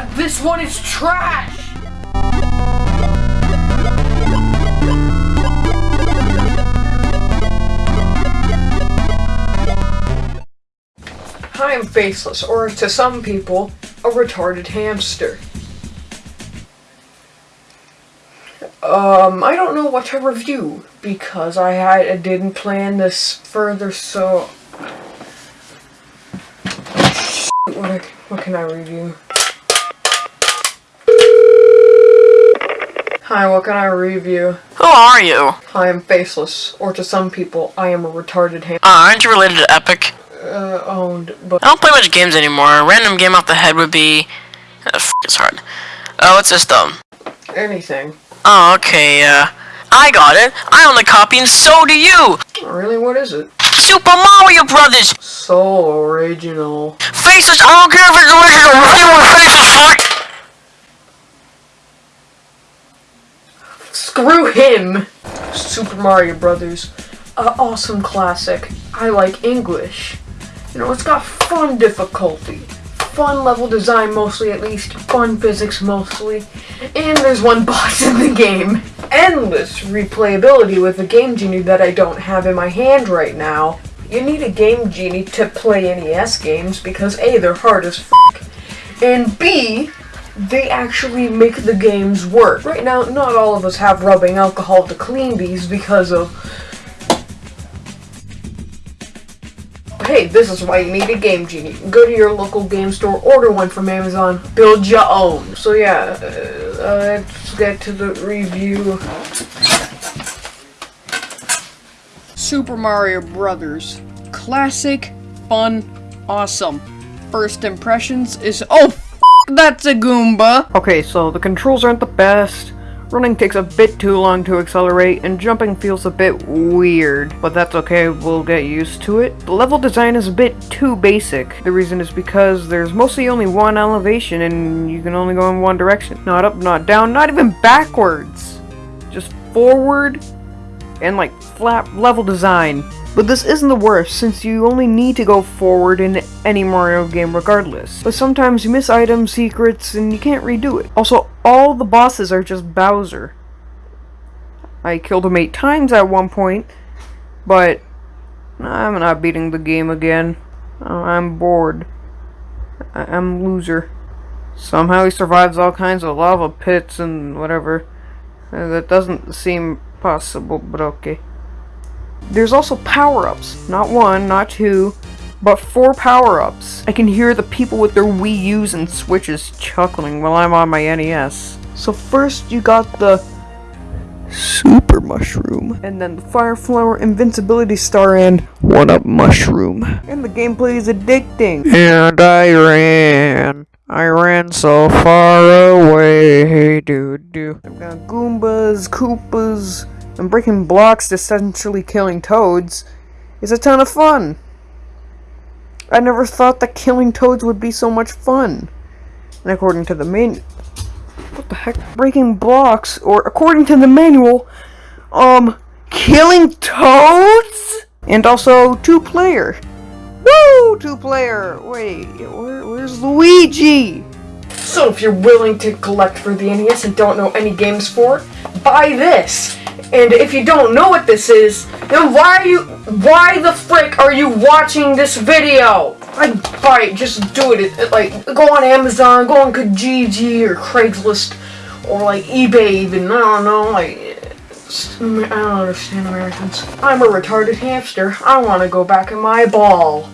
Except this one is trash! Hi I am faceless, or to some people, a retarded hamster. Um, I don't know what to review because I had I didn't plan this further, so what, what can I review? Hi, what can I review? Who are you? I am faceless, or to some people, I am a retarded ham- Uh, aren't you related to Epic? uh, owned, but I don't play much games anymore. A random game off the head would be... Uh, f it's hard. Oh, what's this though? anything. Oh, okay, uh... I got it! I own the copy and so do you! Really, what is it? Super Mario Brothers! So original. Faces, I don't care if it's original, anyone faces fuck! Screw him! Super Mario Brothers. A awesome classic. I like English. You know, it's got fun difficulty. Fun level design mostly at least. Fun physics mostly. And there's one boss in the game. Endless replayability with a Game Genie that I don't have in my hand right now. You need a Game Genie to play NES games because A, they're hard as f***, and B, they actually make the games work. Right now, not all of us have rubbing alcohol to clean these because of. Hey, this is why you need a Game Genie. Go to your local game store, order one from Amazon, build your own. So yeah, uh, uh, let's get to the review. Super Mario Brothers. Classic, fun, awesome. First impressions is oh that's a Goomba. Okay, so the controls aren't the best. Running takes a bit too long to accelerate, and jumping feels a bit weird. But that's okay, we'll get used to it. The level design is a bit too basic. The reason is because there's mostly only one elevation, and you can only go in one direction. Not up, not down, not even backwards. Just forward, and like flat level design. But this isn't the worst, since you only need to go forward in any Mario game regardless. But sometimes you miss items, secrets, and you can't redo it. Also, all the bosses are just Bowser. I killed him eight times at one point, but I'm not beating the game again. I'm bored. I'm loser. Somehow he survives all kinds of lava pits and whatever. Uh, That doesn't seem possible, but okay. There's also power-ups. Not one, not two, but four power-ups. I can hear the people with their Wii U's and Switches chuckling while I'm on my NES. So first you got the Super Mushroom, and then the Fire Flower Invincibility Star and One Up Mushroom. And the gameplay is addicting. And I ran. I ran so far away, doo doo. I've got Goombas, Koopas, and breaking blocks, to essentially killing toads, is a ton of fun. I never thought that killing toads would be so much fun. And according to the main... What the heck? Breaking blocks, or according to the manual, um, killing toads? And also two-player. Woo! Two-player! Wait, where, where's Luigi? So if you're willing to collect for the NES and don't know any games for it, buy this. And if you don't know what this is, then why are you why the frick are you watching this video? I buy it, just do it. It- Like go on Amazon, go on Kijiji or Craigslist or like eBay even. I don't know, like I don't understand Americans. I'm a retarded hamster. I want to go back in my ball.